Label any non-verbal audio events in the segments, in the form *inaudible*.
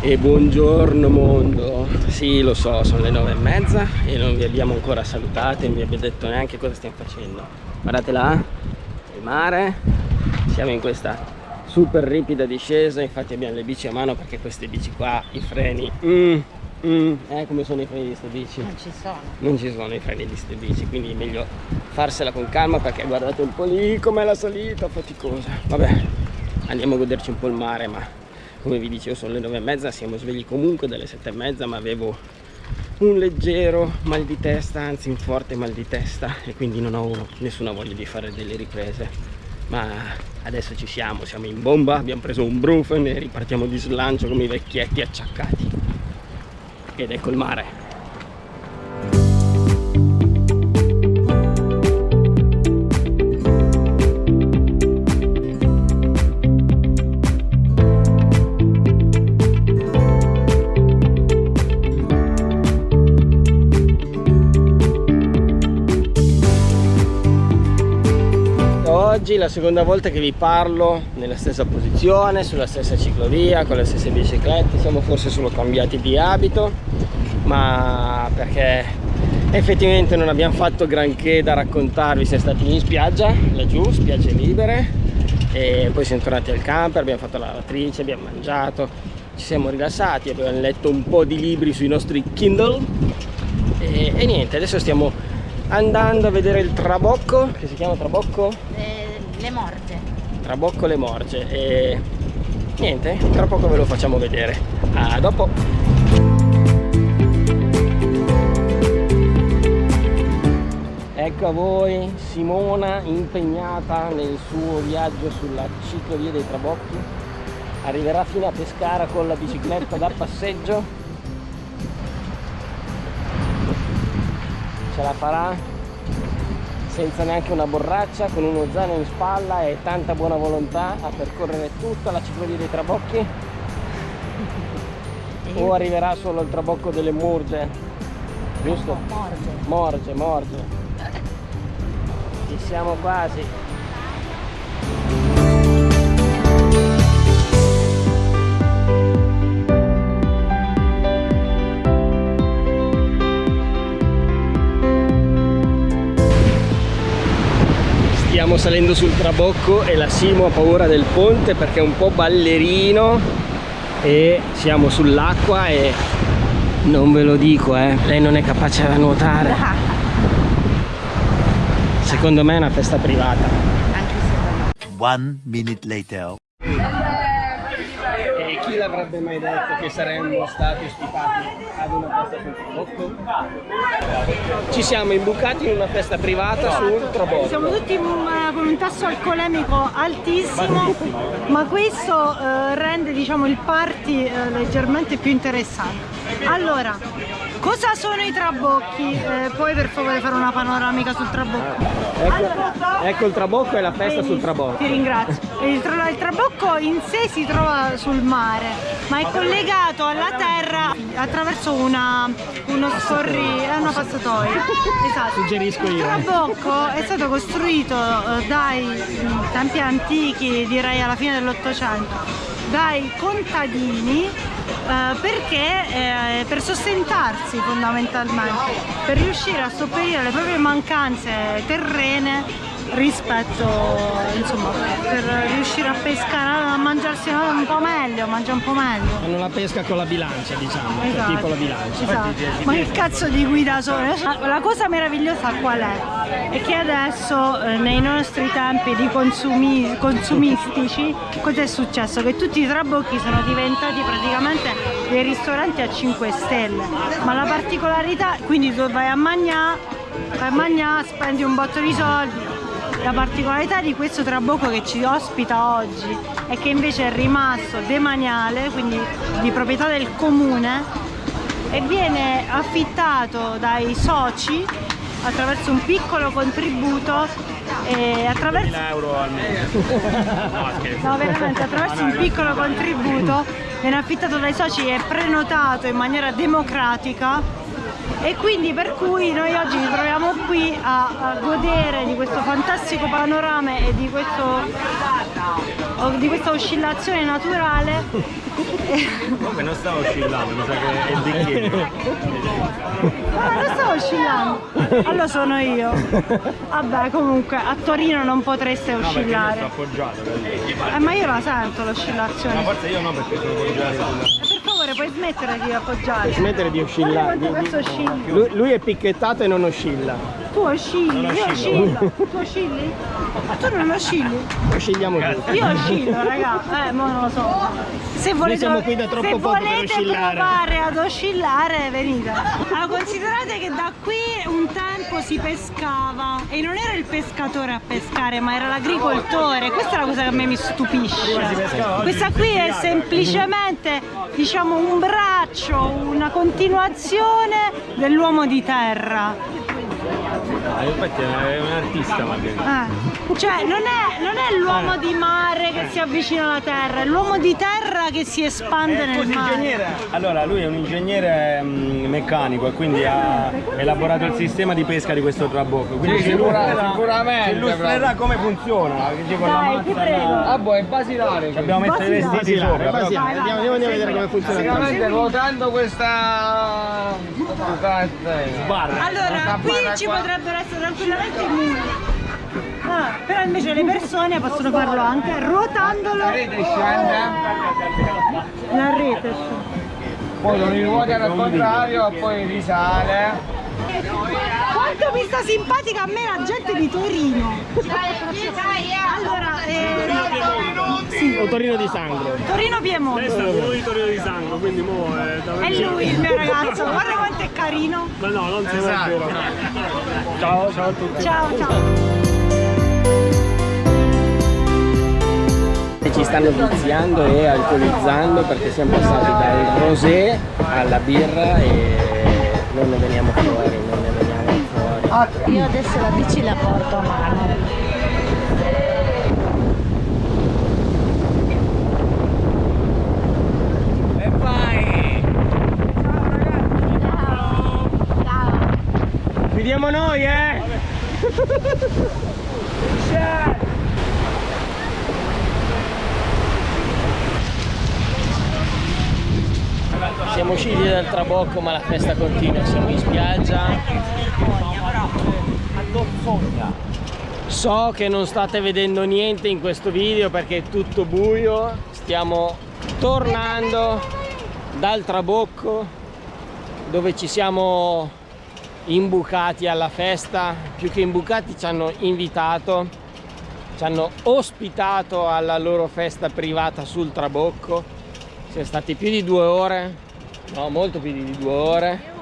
E buongiorno mondo. Sì lo so sono le nove e mezza E non vi abbiamo ancora salutato E non vi abbiamo detto neanche cosa stiamo facendo. Guardate là Il mare. Siamo in questa super ripida discesa Infatti abbiamo le bici a mano Perché queste bici qua I freni mm, mm, Eh come sono i freni di queste bici? Non ci sono. Non ci sono i freni di queste bici Quindi è meglio farsela con calma Perché guardate un po' lì com'è la salita Faticosa. Vabbè Andiamo a goderci un po' il mare Ma come vi dicevo sono le nove e mezza siamo svegli comunque dalle sette e mezza ma avevo un leggero mal di testa anzi un forte mal di testa e quindi non ho nessuna voglia di fare delle riprese. Ma adesso ci siamo siamo in bomba abbiamo preso un brufen e ripartiamo di slancio come i vecchietti acciaccati. Ed ecco il mare oggi la seconda volta che vi parlo nella stessa posizione, sulla stessa ciclovia, con le stesse biciclette, siamo forse solo cambiati di abito, ma perché effettivamente non abbiamo fatto granché da raccontarvi, siamo stati in spiaggia, laggiù, spiagge libere, e poi siamo tornati al camper, abbiamo fatto la lavatrice, abbiamo mangiato, ci siamo rilassati, abbiamo letto un po' di libri sui nostri Kindle, e, e niente, adesso stiamo andando a vedere il Trabocco, che si chiama Trabocco? Eh le morge. Tra bocco le morge e niente, tra poco ve lo facciamo vedere. A dopo! Ecco a voi Simona impegnata nel suo viaggio sulla ciclovia dei Trabocchi. Arriverà fino a Pescara con la bicicletta da passeggio. Ce la farà? Senza neanche una borraccia, con uno zaino in spalla e tanta buona volontà a percorrere tutta la ciclovia dei Trabocchi? *laughs* o arriverà solo il Trabocco delle Murge? Giusto? Morge. Morge, morge. Ci siamo quasi. Stiamo salendo sul trabocco e la Simo ha paura del ponte perché è un po' ballerino e siamo sull'acqua e non ve lo dico eh lei non è capace a nuotare. *laughs* Secondo me è una festa privata. Anche se One minute later. Chi l'avrebbe mai detto che saremmo stati ospitati ad una festa sul Trabocco? Ci siamo imbucati in una festa privata sul Trabocco. Siamo tutti uh, con un tasso alcolemico altissimo, ma questo uh, rende diciamo, il party uh, leggermente più interessante. Allora, cosa sono i trabocchi? Eh, puoi per favore fare una panoramica sul trabocco? Ecco, allora, ecco il trabocco e la festa sul trabocco. Ti ringrazio. Il, tra il trabocco in sé si trova sul mare, ma è collegato alla terra attraverso una, uno scorri, è una passatoia. Esatto. Suggerisco io. Il trabocco è stato costruito eh, dai tempi antichi, direi alla fine dell'Ottocento, dai contadini eh, perché eh, per sostentarsi fondamentalmente per riuscire a sopperire alle proprie mancanze terrene rispetto insomma per riuscire a pescare a mangiarsi un po' meglio mangia un po' meglio fanno la pesca con la bilancia diciamo cioè esatto. tipo la bilancia esatto. ma che cazzo di guida sono la cosa meravigliosa qual è? è che adesso eh, nei nostri tempi di consumi, consumistici cosa è successo? che tutti i trabocchi sono diventati praticamente dei ristoranti a 5 stelle ma la particolarità quindi tu vai a mangiare vai a mangiare spendi un botto di soldi la particolarità di questo trabocco che ci ospita oggi è che invece è rimasto demaniale, quindi di proprietà del comune e viene affittato dai soci attraverso un piccolo contributo e attraverso euro almeno no, veramente attraverso un piccolo contributo viene affittato dai soci e prenotato in maniera democratica e quindi per cui noi oggi ci troviamo qui a, a godere di questo fantastico panorama e di questo di questa oscillazione naturale. *laughs* Comunque non stavo oscillando, mi sa che è il bicchiere. Ma non sto oscillando. Allora sono io. Vabbè, comunque a Torino non potreste No, perché io oscillare. sto appoggiato. Eh, ma io la sento Ma l'oscillazione. forse io no perché sono appoggiato. Puoi smettere di appoggiare? Smettere di oscillare. Guarda quanto questo oscilla. Lui, lui è picchettato e non oscilla. Tu oscilli, Non io oscillo. Tu oscilli? Tu non oscilli? Oscilliamo tutti. Io oscillo, raga. Eh, ma non lo so. Se volete, siamo qui da troppo poco per oscillare. provare ad oscillare, venite. Allora, considerate che da qui un tempo si pescava e non era il pescatore a pescare, ma era l'agricoltore. Questa è la cosa che a me mi stupisce. Questa qui è semplicemente, diciamo, un braccio, una continuazione dell'uomo di terra. Ah, infatti è un artista magari. Eh, Cioè, non è, non è l'uomo di mare che si avvicina alla terra, è l'uomo di terra che si espande nel mare. Allora, lui è un ingegnere mm, meccanico e quindi ha elaborato il sistema di pesca di questo trabocco. Quindi illustrerà- sicuramente, Ci illustrerà come funziona. Che con la Dai, ti prego. la- Ah, boh, è basilare. Ci abbiamo messo i vestiti sopra. basilare. Andiamo, vai, andiamo a vedere come funziona. Sicuramente ruotando questa Guarda, Allora, qui ci potrebbero essere tranquillamente i muri. Ah, però invece le persone possono farlo anche ruotandolo la rete scende, la rete. poi lo riruota al contrario, poi risale. Quanto mi sta simpatica a me la gente di Torino. Allora, eh, Un torino di sangue. Torino Piemonte. uno di Torino di Sangue, quindi mo è da È lui il mio ragazzo, *laughs* guarda quanto è carino. Ma no, non si è vero. Ciao, ciao a tutti. Ciao, ciao. Ci stanno viziando e alcolizzando perché siamo passati dal rosé alla birra e non ne veniamo fuori, non ne veniamo fuori. Io adesso la bici la porto a mano. Vediamo noi, eh! Siamo usciti dal trabocco ma la festa continua, siamo in spiaggia. So che non state vedendo niente in questo video perché è tutto buio, stiamo tornando dal trabocco dove ci siamo imbucati alla festa, più che imbucati ci hanno invitato, ci hanno ospitato alla loro festa privata sul Trabocco. Siamo stati più di due ore, no, molto più di due ore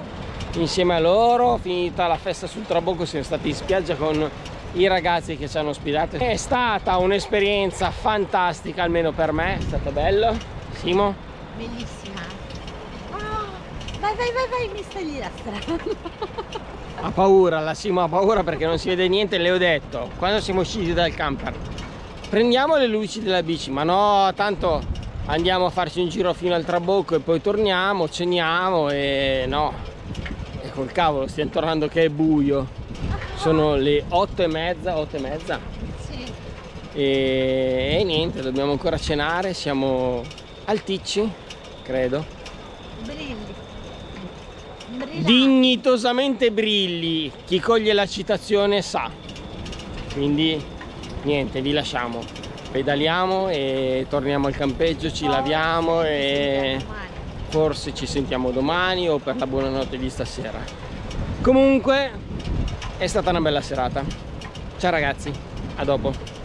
insieme a loro. Finita la festa sul Trabocco siamo stati in spiaggia con i ragazzi che ci hanno ospitato. È stata un'esperienza fantastica, almeno per me, è stato bello. Simo? Bellissima. Vai, vai, vai, vai, mi stagli la strada. *laughs* Ha paura, la Simo ha paura perché non si vede niente, le ho detto, quando siamo usciti dal camper, prendiamo le luci della bici, ma no, tanto andiamo a farci un giro fino al trabocco e poi torniamo, ceniamo e no, e col cavolo, stiamo tornando che è buio, sono le otto e mezza, otto e mezza Sì. e, e niente, dobbiamo ancora cenare, siamo al Ticci, credo. Brilli. Dignitosamente brilli. Chi coglie la citazione sa. Quindi niente vi lasciamo. Pedaliamo e torniamo al campeggio ci laviamo e forse ci sentiamo domani o per la buonanotte di stasera. Comunque è stata una bella serata. Ciao ragazzi. A dopo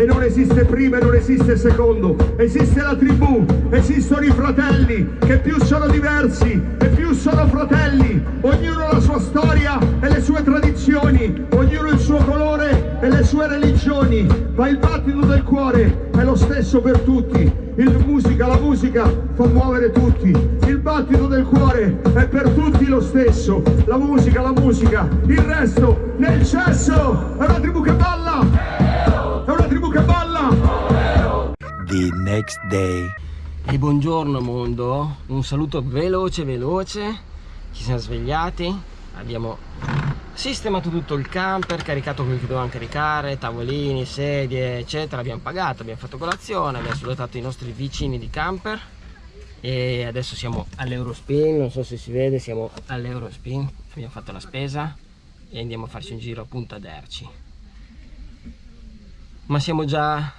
E non esiste prima e non esiste secondo, esiste la tribù, esistono i fratelli, che più sono diversi e più sono fratelli, ognuno la sua storia e le sue tradizioni, ognuno il suo colore e le sue religioni, ma il battito del cuore è lo stesso per tutti. Il musica, la musica fa muovere tutti, il battito del cuore è per tutti lo stesso, la musica, la musica, il resto nel cesso, è una tribù che The next day. E buongiorno mondo, un saluto veloce veloce, ci siamo svegliati, abbiamo sistemato tutto il camper, caricato quel che dovevamo caricare, tavolini, sedie eccetera, abbiamo pagato, abbiamo fatto colazione, abbiamo salutato i nostri vicini di camper. E adesso siamo all'Eurospin, non so se si vede, siamo all'Eurospin, abbiamo fatto la spesa e andiamo a farci un giro appunto ad Erci. Ma siamo già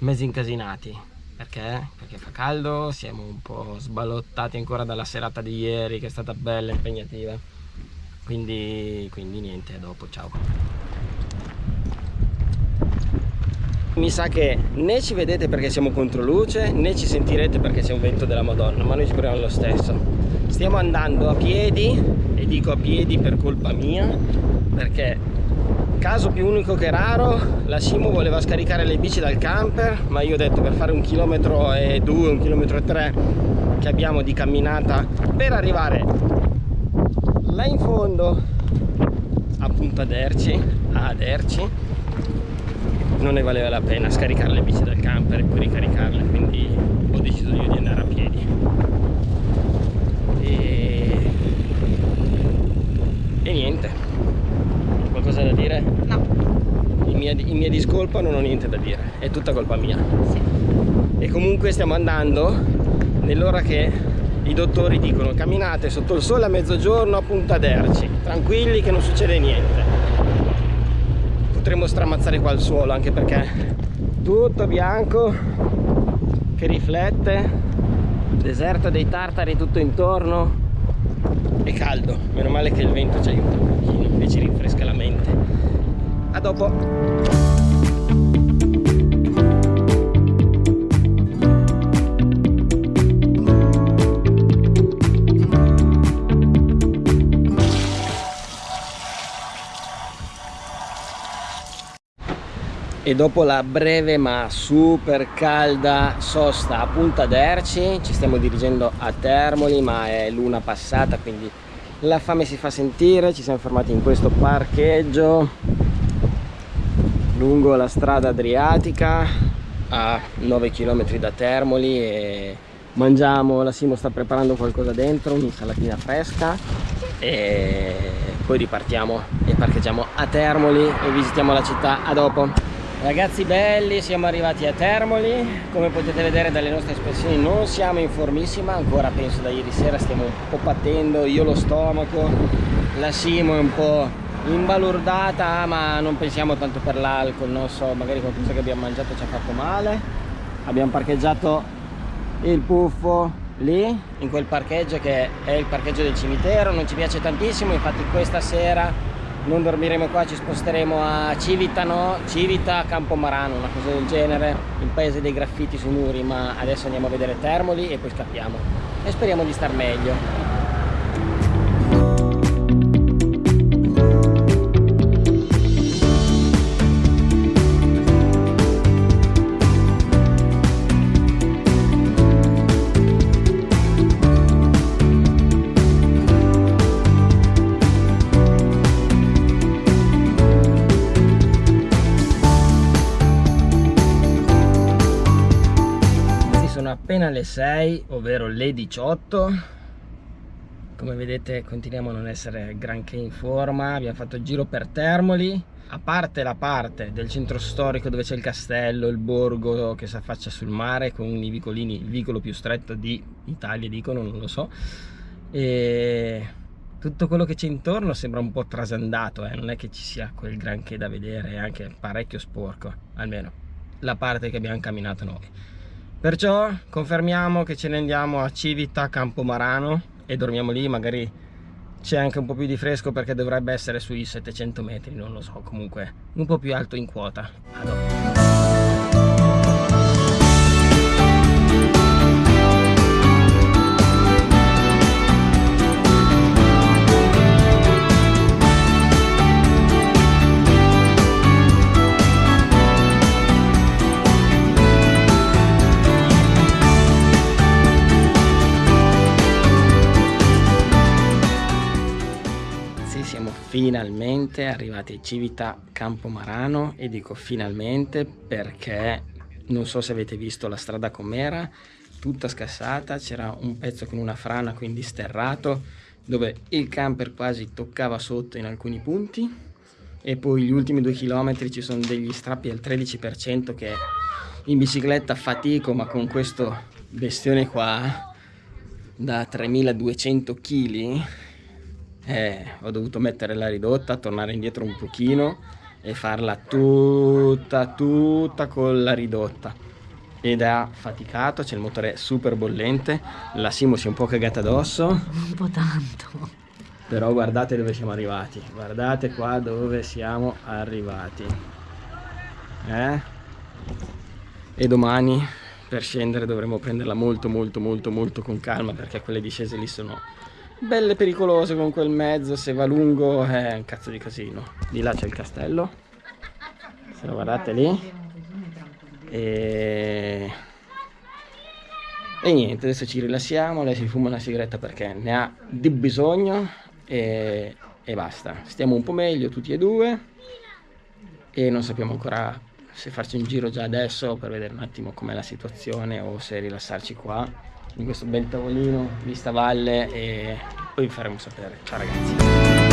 mezzi incasinati, perché? Perché fa caldo, siamo un po' sballottati ancora dalla serata di ieri che è stata bella, impegnativa. Quindi, quindi niente, dopo, ciao. Mi sa che né ci vedete perché siamo contro luce, né ci sentirete perché c'è un vento della Madonna, ma noi ci proviamo lo stesso. Stiamo andando a piedi, e dico a piedi per colpa mia, perché caso più unico che raro, la Simo voleva scaricare le bici dal camper, ma io ho detto per fare un chilometro e due, un chilometro e tre che abbiamo di camminata per arrivare là in fondo appunto ad Erci, ad Erci non ne valeva la pena scaricare le bici dal camper e poi ricaricarle quindi ho deciso io di andare a piedi. E, e niente qualcosa da dire? No. in mia, in mia discolpa non ho niente da dire è tutta colpa mia Sì. e comunque stiamo andando nell'ora che i dottori dicono camminate sotto il sole a mezzogiorno a Punta d'Erci tranquilli che non succede niente potremmo stramazzare qua il suolo anche perché tutto bianco che riflette deserto dei tartari tutto intorno e caldo meno male che il vento ci aiuta un pochino ci rinfresca la mente. A dopo. E dopo la breve ma super calda sosta a Punta d'Erci ci stiamo dirigendo a Termoli ma è l'una passata quindi la fame si fa sentire ci siamo fermati in questo parcheggio lungo la strada adriatica a 9 km da Termoli e mangiamo la Simo sta preparando qualcosa dentro un'insalatina fresca e poi ripartiamo e parcheggiamo a Termoli e visitiamo la città a dopo Ragazzi belli, siamo arrivati a Termoli, come potete vedere dalle nostre espressioni non siamo in formissima, ancora penso da ieri sera stiamo un po' pattendo, io lo stomaco, la Simo è un po' imbalordata ma non pensiamo tanto per l'alcol, non so, magari qualcosa che abbiamo mangiato ci ha fatto male. Abbiamo parcheggiato il puffo lì, in quel parcheggio che è il parcheggio del cimitero, non ci piace tantissimo, infatti questa sera non dormiremo qua, ci sposteremo a Civitano, Civita, Campomarano, una cosa del genere, il paese dei graffiti sui muri, ma adesso andiamo a vedere Termoli e poi scappiamo. E speriamo di star meglio. Appena le 6 ovvero le 18 come vedete continuiamo a non essere granché in forma. Abbiamo fatto il giro per Termoli. A parte la parte del centro storico dove c'è il castello, il borgo che si affaccia sul mare con i vicolini, il vicolo più stretto di Italia dicono, non lo so. E tutto quello che c'è intorno sembra un po' trasandato eh? non è che ci sia quel granché da vedere è anche parecchio sporco almeno la parte che abbiamo camminato noi Perciò confermiamo che ce ne andiamo a Civita Campomarano e dormiamo lì, magari c'è anche un po' più di fresco perché dovrebbe essere sui 700 metri, non lo so, comunque un po' più alto in quota. A finalmente arrivati a Civita Campomarano e dico finalmente perché non so se avete visto la strada com'era tutta scassata, c'era un pezzo con una frana quindi sterrato, dove il camper quasi toccava sotto in alcuni punti e poi gli ultimi due chilometri ci sono degli strappi al 13% che in bicicletta fatico ma con questo bestione qua da 3200 kg eh, ho dovuto mettere la ridotta, tornare indietro un pochino e farla tutta tutta con la ridotta ed ha faticato, c'è il motore super bollente, la Simo si è un po' cagata addosso. Un po' tanto. Però guardate dove siamo arrivati, guardate qua dove siamo arrivati. Eh? E domani per scendere dovremo prenderla molto molto molto molto con calma perché quelle discese lì sono belle pericolose con quel mezzo, se va lungo è un cazzo di casino. Di là c'è il castello, se lo guardate lì. E... e niente, adesso ci rilassiamo, lei si fuma una sigaretta perché ne ha di bisogno e, e basta. Stiamo un po' meglio tutti e due e non sappiamo ancora se farci un giro già adesso per vedere un attimo com'è la situazione o se rilassarci qua in questo bel tavolino vista valle e poi vi faremo sapere. Ciao ragazzi!